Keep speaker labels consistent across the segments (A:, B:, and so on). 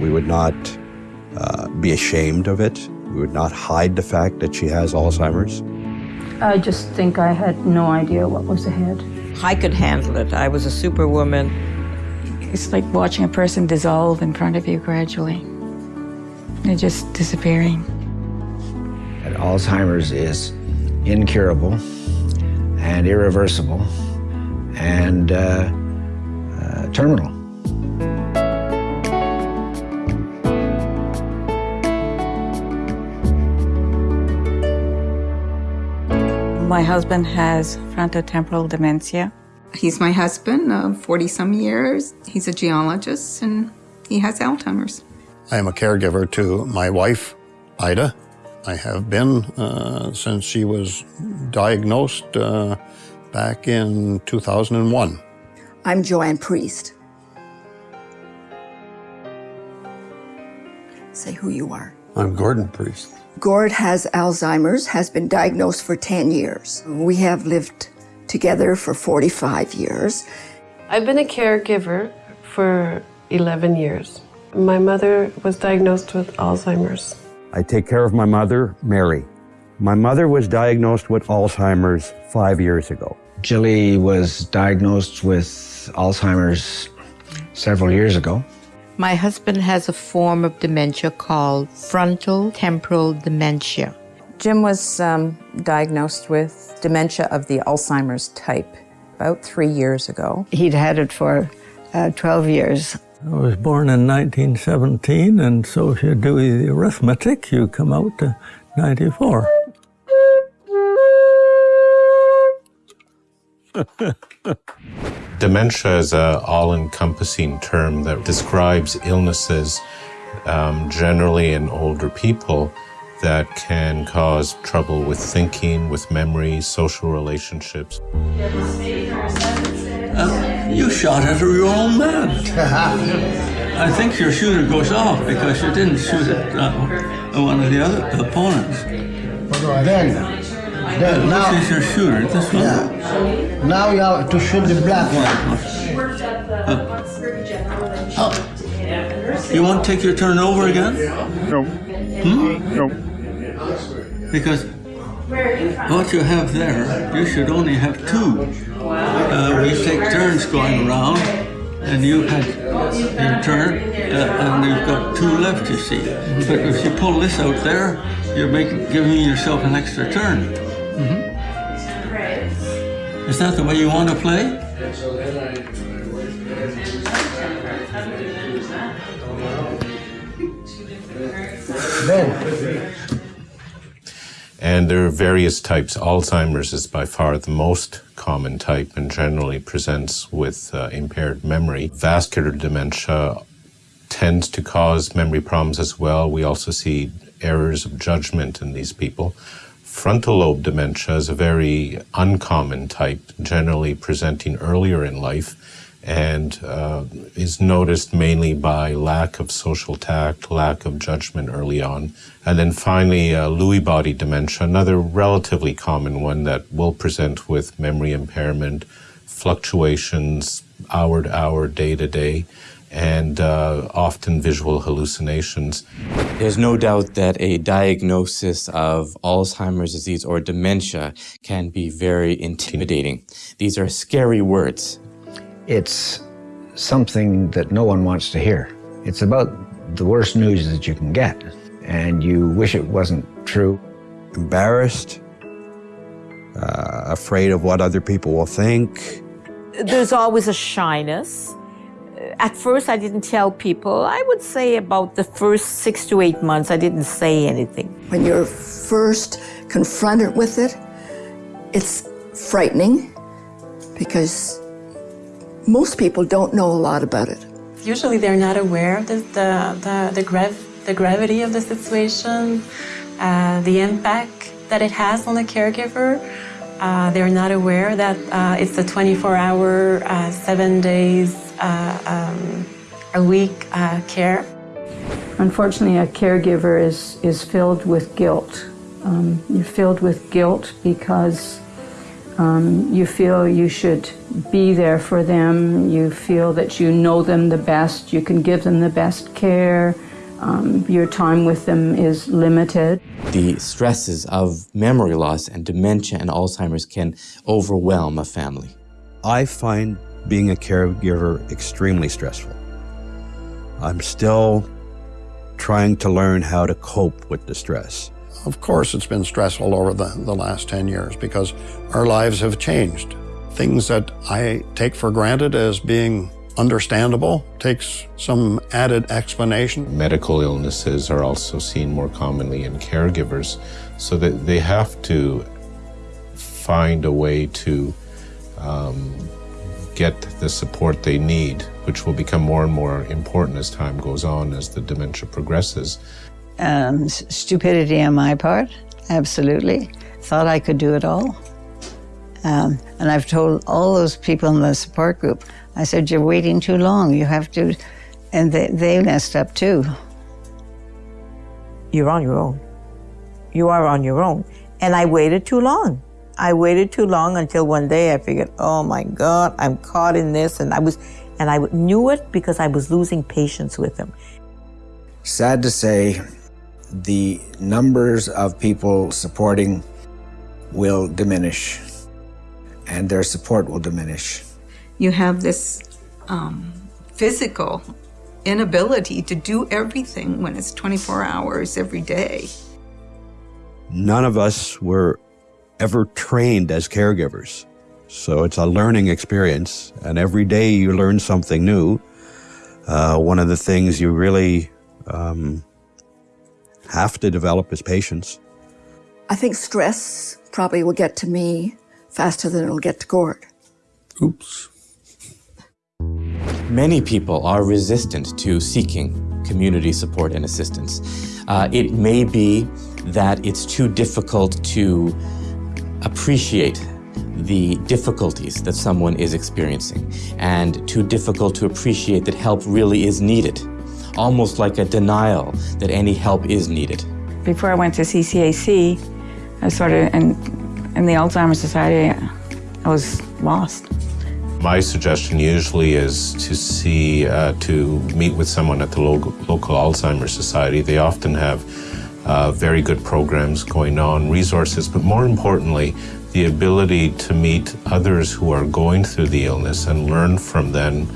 A: We would not uh, be ashamed of it. We would not hide the fact that she has Alzheimer's.
B: I just think I had no idea what was ahead.
C: I could handle it. I was a superwoman.
D: It's like watching a person dissolve in front of you gradually. They're just disappearing.
E: And Alzheimer's is incurable and irreversible and uh, uh, terminal.
D: My husband has frontotemporal dementia.
F: He's my husband of 40 some years. He's a geologist and he has Alzheimer's.
G: I am a caregiver to my wife, Ida. I have been uh, since she was diagnosed uh, back in 2001.
H: I'm Joanne Priest. Say who you are.
G: I'm Gordon Priest.
H: Gord has Alzheimer's, has been diagnosed for 10 years. We have lived together for 45 years.
I: I've been a caregiver for 11 years. My mother was diagnosed with Alzheimer's.
A: I take care of my mother, Mary. My mother was diagnosed with Alzheimer's five years ago.
E: Jilly was diagnosed with Alzheimer's several years ago.
C: My husband has a form of dementia called frontal temporal dementia.
J: Jim was um, diagnosed with dementia of the Alzheimer's type about three years ago.
D: He'd had it for uh, 12 years.
K: I was born in 1917, and so if you do the arithmetic, you come out to 94.
L: Dementia is an all-encompassing term that describes illnesses um, generally in older people that can cause trouble with thinking, with memory, social relationships.
K: Uh, you shot at your own man. I think your shooter goes off because you didn't shoot at uh, one of the other opponents.
M: Well, then, then Now,
K: This is your shooter, this one.
M: yeah. now you have to shoot the black one.
K: Oh. You won't take your turn over again?
M: No.
K: Hmm?
M: No.
K: Because what you have there, you should only have two. Uh, we take turns going around, and you had your turn, uh, and you've got two left, you see. But if you pull this out there, you're making, giving yourself an extra turn. Is that the way you want to play?
M: Then,
L: And there are various types. Alzheimer's is by far the most common type and generally presents with uh, impaired memory. Vascular dementia tends to cause memory problems as well. We also see errors of judgment in these people. Frontal lobe dementia is a very uncommon type, generally presenting earlier in life and uh, is noticed mainly by lack of social tact, lack of judgment early on. And then finally, uh, Lewy body dementia, another relatively common one that will present with memory impairment, fluctuations hour to hour, day to day, and uh, often visual hallucinations.
N: There's no doubt that a diagnosis of Alzheimer's disease or dementia can be very intimidating. These are scary words.
E: It's something that no one wants to hear. It's about the worst news that you can get, and you wish it wasn't true.
A: Embarrassed, uh, afraid of what other people will think.
C: There's always a shyness. At first, I didn't tell people. I would say about the first six to eight months, I didn't say anything.
H: When you're first confronted with it, it's frightening because most people don't know a lot about it.
O: Usually they're not aware of the, the, the, the, grav- the gravity of the situation, uh, the impact that it has on the caregiver. Uh, they're not aware that uh, it's a 24 hour, uh, seven days um, a week uh, care.
B: Unfortunately, a caregiver is, is filled with guilt. Um, you're filled with guilt because Um, you feel you should be there for them. You feel that you know them the best. You can give them the best care. Um, your time with them is limited.
N: The stresses of memory loss and dementia and Alzheimer's can overwhelm a family.
A: I find being a caregiver extremely stressful. I'm still trying to learn how to cope with the stress.
G: Of course, it's been stressful over the, the last 10 years because our lives have changed. Things that I take for granted as being understandable takes some added explanation.
L: Medical illnesses are also seen more commonly in caregivers, so that they have to find a way to um, get the support they need, which will become more and more important as time goes on, as the dementia progresses.
P: Um, stupidity on my part, absolutely. Thought I could do it all. Um, and I've told all those people in the support group, I said, you're waiting too long. You have to, and they, they messed up too.
C: You're on your own. You are on your own. And I waited too long. I waited too long until one day I figured, oh my God, I'm caught in this. And I was, and I knew it because I was losing patience with him.
E: Sad to say, the numbers of people supporting will diminish and their support will diminish.
F: You have this um, physical inability to do everything when it's 24 hours every day.
A: None of us were ever trained as caregivers. So it's a learning experience, and every day you learn something new. Uh, one of the things you really um, have to develop is patience.
H: I think stress probably will get to me faster than it'll get to Gord.
A: Oops.
N: Many people are resistant to seeking community support and assistance. Uh, it may be that it's too difficult to appreciate the difficulties that someone is experiencing and too difficult to appreciate that help really is needed, almost like a denial that any help is needed.
D: Before I went to CCAC, I sort of, in, in the Alzheimer's Society, I was lost.
L: My suggestion usually is to see, uh, to meet with someone at the local, local Alzheimer's Society. They often have uh, very good programs going on, resources, but more importantly, the ability to meet others who are going through the illness and learn from them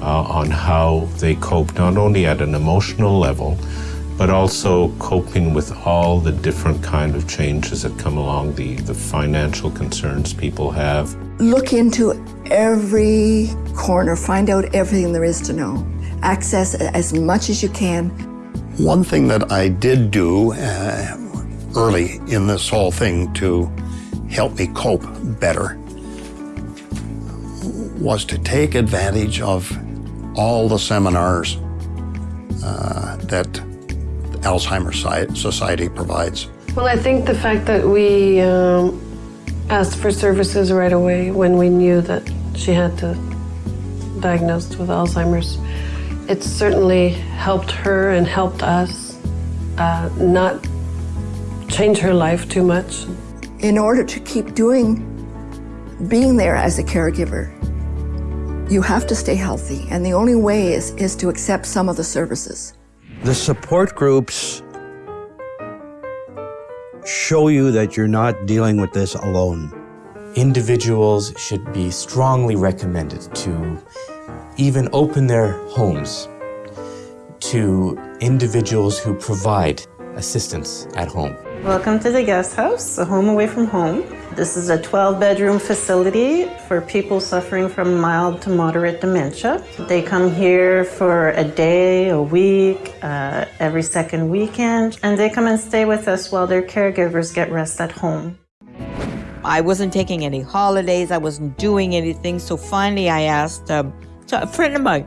L: uh, on how they cope, not only at an emotional level, but also coping with all the different kind of changes that come along, the, the financial concerns people have.
H: Look into every corner, find out everything there is to know. Access as much as you can.
G: One thing that I did do uh, early in this whole thing to help me cope better was to take advantage of all the seminars uh, that Alzheimer's Society provides.
I: Well, I think the fact that we um, asked for services right away when we knew that she had to diagnosed with Alzheimer's, it certainly helped her and helped us uh, not change her life too much.
H: In order to keep doing, being there as a caregiver, you have to stay healthy, and the only way is, is to accept some of the services.
A: The support groups show you that you're not dealing with this alone.
N: Individuals should be strongly recommended to even open their homes to individuals who provide assistance at home.
Q: Welcome to the guest house, a home away from home. This is a 12-bedroom facility for people suffering from mild to moderate dementia. They come here for a day, a week, uh, every second weekend, and they come and stay with us while their caregivers get rest at home.
C: I wasn't taking any holidays. I wasn't doing anything. So finally, I asked um, a friend of mine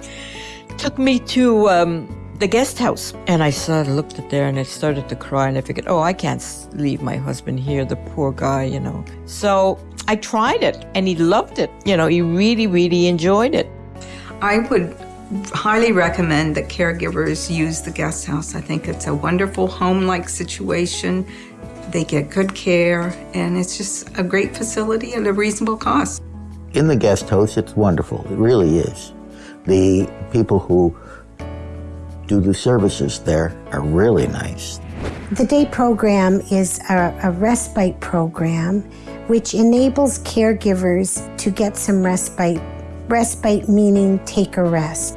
C: took me to um, the guest house, and I of looked at there and I started to cry, and I figured, oh, I can't leave my husband here, the poor guy, you know. So I tried it, and he loved it. You know, he really, really enjoyed it.
F: I would highly recommend that caregivers use the guest house. I think it's a wonderful home-like situation. They get good care, and it's just a great facility at a reasonable cost.
R: In the guest house, it's wonderful. It really is. The people who do the services there are really nice.
S: The day program is a, a, respite program which enables caregivers to get some respite. Respite meaning take a rest.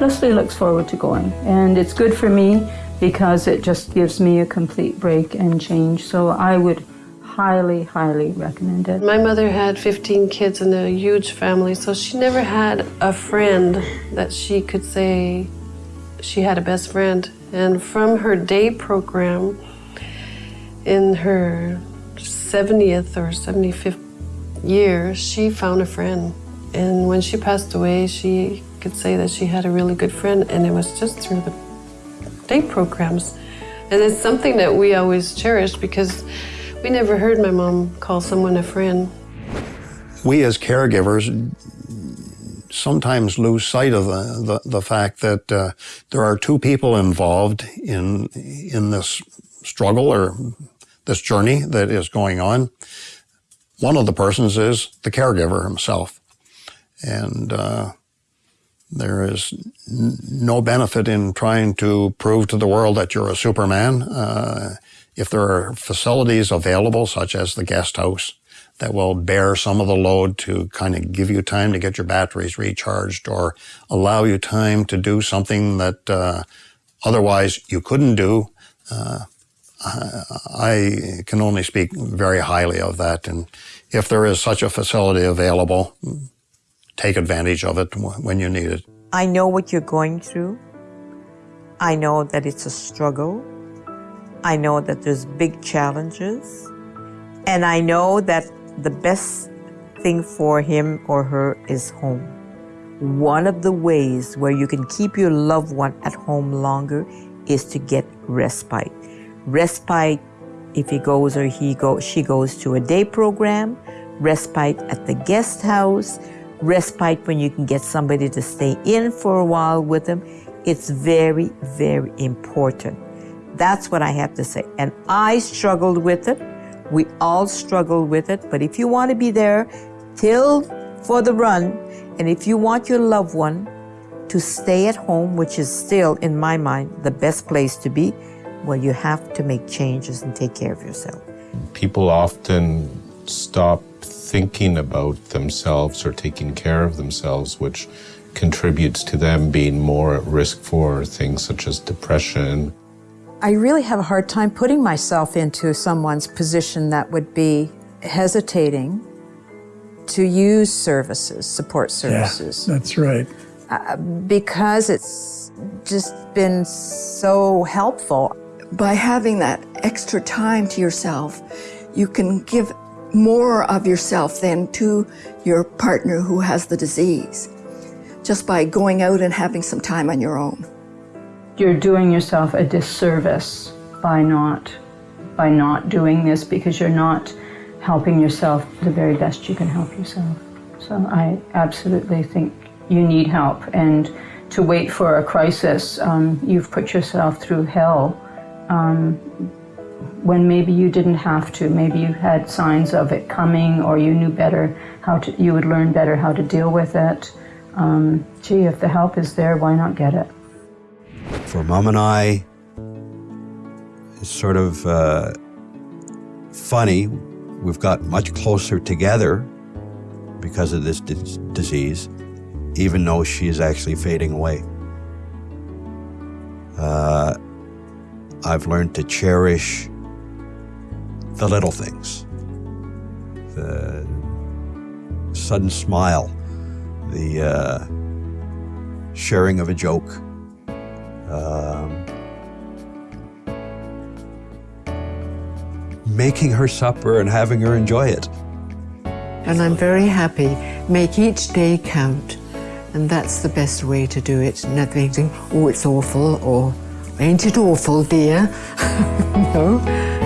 B: Leslie looks forward to going, and it's good for me because it just gives me a complete break and change. So I would highly, highly recommend it.
I: My mother had 15 kids and a huge family, so she never had a friend that she could say she had a best friend. And from her day program, in her 70th or 75th year, she found a friend. And when she passed away, she could say that she had a really good friend, and it was just through the day programs. And it's something that we always cherished because we never heard my mom call someone a friend.
G: We as caregivers sometimes lose sight of the, the, the fact that uh, there are two people involved in, in this struggle or this journey that is going on. One of the persons is the caregiver himself. And uh, there is no benefit in trying to prove to the world that you're a Superman. Uh, if there are facilities available, such as the guest house, that will bear some of the load to kind of give you time to get your batteries recharged or allow you time to do something that uh, otherwise you couldn't do, uh, I can only speak very highly of that. And if there is such a facility available, take advantage of it when you need it.
C: I know what you're going through. I know that it's a struggle. I know that there's big challenges. And I know that the best thing for him or her is home. One of the ways where you can keep your loved one at home longer is to get respite. Respite if he goes or he go, she goes to a day program, respite at the guest house, respite when you can get somebody to stay in for a while with them. It's very, very important. That's what I have to say. And I struggled with it. We all struggle with it. But if you want to be there till for the run, and if you want your loved one to stay at home, which is still, in my mind, the best place to be, well, you have to make changes and take care of yourself.
L: People often stop thinking about themselves or taking care of themselves, which contributes to them being more at risk for things such as depression,
J: I really have a hard time putting myself into someone's position that would be hesitating to use services, support services.
T: Yeah, that's right.
J: Uh, because it's just been so helpful.
H: By having that extra time to yourself, you can give more of yourself than to your partner who has the disease, just by going out and having some time on your own
B: you're doing yourself a disservice by not by not doing this because you're not helping yourself the very best you can help yourself. So I absolutely think you need help and to wait for a crisis, um, you've put yourself through hell um, when maybe you didn't have to. Maybe you had signs of it coming or you knew better how to, you would learn better how to deal with it. Um, gee, if the help is there, why not get it?
A: For mom and I, it's sort of uh, funny. We've got much closer together because of this disease, even though she is actually fading away. Uh, I've learned to cherish the little things, the sudden smile, the uh, sharing of a joke, um, making her supper and having her enjoy it.
U: And I'm very happy. Make each day count. And that's the best way to do it. Not thinking, oh, it's awful, or ain't it awful, dear? no.